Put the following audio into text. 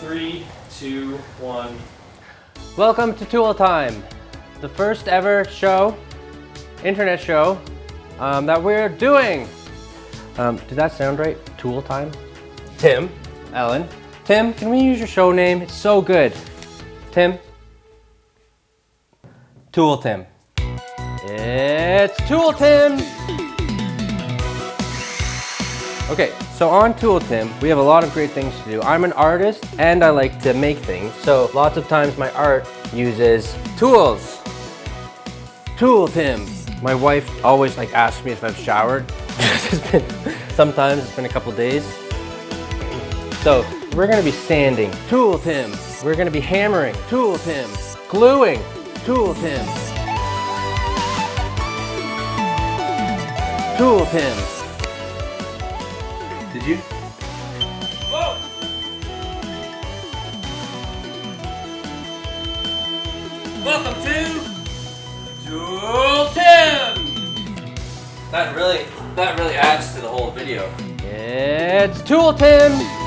Three, two, one. Welcome to Tool Time, the first ever show, internet show, um, that we're doing. Um, did that sound right? Tool Time? Tim Allen. Tim, can we use your show name? It's so good. Tim? Tool Tim. It's Tool Tim! Okay, so on Tool Tim, we have a lot of great things to do. I'm an artist and I like to make things. So lots of times my art uses tools. Tool Tim. My wife always like asks me if I've showered. it's been, sometimes it's been a couple days. So we're gonna be sanding, Tool Tim. We're gonna be hammering, Tool Tim. Gluing, Tool Tim. Tool Tim. Did you? Welcome to Tool Tim. That really, that really adds to the whole video. It's Tool Tim!